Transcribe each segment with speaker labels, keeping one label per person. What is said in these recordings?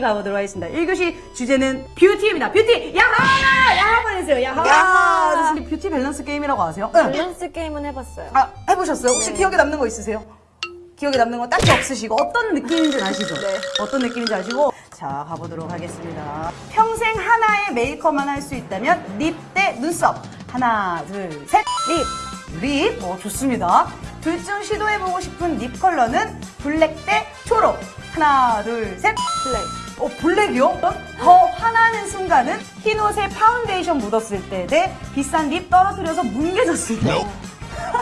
Speaker 1: 가보도록 하겠습니다. 1교시 주제는 뷰티입니다. 뷰티! 야하! 야하 보내주세요. 야하!
Speaker 2: 야하!
Speaker 1: 선생님 뷰티 밸런스 게임이라고 아세요? 응.
Speaker 2: 밸런스 게임은 해봤어요.
Speaker 1: 아, 해보셨어요? 혹시
Speaker 2: 네.
Speaker 1: 기억에 남는 거 있으세요? 기억에 남는 거 딱히 없으시고 어떤 느낌인지 아시죠?
Speaker 2: 네.
Speaker 1: 어떤 느낌인지 아시고 자 가보도록 하겠습니다. 평생 하나의 메이크업만 할 수 있다면 립 대 눈썹 하나 둘 셋.
Speaker 2: 립!
Speaker 1: 립, 어, 좋습니다. 둘 중 시도해보고 싶은 립 컬러는 블랙 대 초록. 하나, 둘, 셋.
Speaker 2: 블랙.
Speaker 1: 어, 블랙이요? 더 화나는 순간은 흰 옷에 파운데이션 묻었을 때 대 비싼 립 떨어뜨려서 뭉개졌을 때.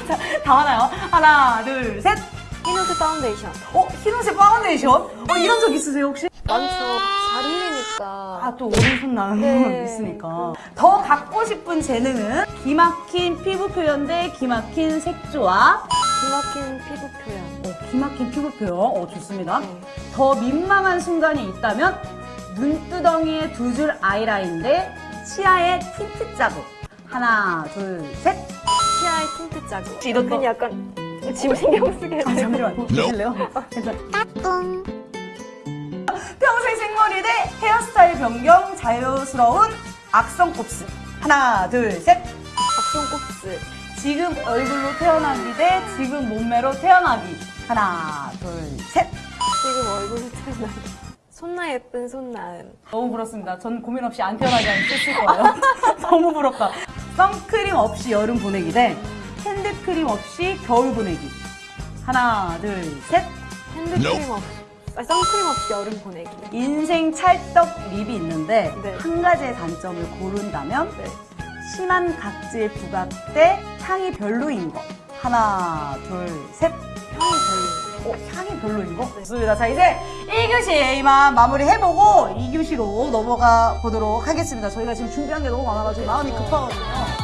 Speaker 1: 자, 다 하나요? 하나, 둘, 셋.
Speaker 2: 흰옷의 파운데이션.
Speaker 1: 어, 흰 옷에 파운데이션? 어, 이런 적 있으세요, 혹시?
Speaker 2: 많죠. 잘 흘리니까.
Speaker 1: 아, 또 오른손 나는
Speaker 2: 네.
Speaker 1: 거 있으니까. 더 갖고 싶은 재능은 기막힌 피부 표현 대 기막힌 색조합.
Speaker 2: 기막힌 피부 표현.
Speaker 1: 어, 기막힌 피부 표현. 어, 좋습니다.
Speaker 2: 네.
Speaker 1: 더 민망한 순간이 있다면 눈두덩이에 두 줄 아이라인 대 치아에 틴트 자국. 하나, 둘, 셋.
Speaker 2: 치아에 틴트 자국.
Speaker 1: 이런 거.
Speaker 2: 약간 지금 신경 쓰게
Speaker 1: 아,
Speaker 2: 돼.
Speaker 1: 잠시만. 보실래요? 괜찮- 평생 생머리 대 헤어스타일 변경 자유스러운 악성 곱슬. 하나, 둘, 셋.
Speaker 2: 악성 곱슬.
Speaker 1: 지금 얼굴로 태어나기 대 지금 몸매로 태어나기. 하나, 둘, 셋.
Speaker 2: 지금 얼굴을 태어나기. 손나 예쁜 손나은.
Speaker 1: 너무 부럽습니다. 전 고민 없이 안 태어나게 하면 쓸 거예요. 너무 부럽다. 선크림 없이 여름 보내기 대 핸드크림 없이 겨울 보내기. 하나, 둘, 셋.
Speaker 2: 핸드크림 없이. 아, 선크림 없이 여름 보내기.
Speaker 1: 인생 찰떡 립이 있는데
Speaker 2: 네.
Speaker 1: 한 가지의 단점을 고른다면
Speaker 2: 네.
Speaker 1: 심한 각질 부각 대 향이 별로인 거. 하나, 둘, 셋.
Speaker 2: 향이 별로.
Speaker 1: 어, 향이 별로인 거? 좋습니다. 자, 이제 1교시 이만 마무리 해보고 2교시로 넘어가 보도록 하겠습니다. 저희가 지금 준비한 게 너무 많아가지고 마음이 급하거든요.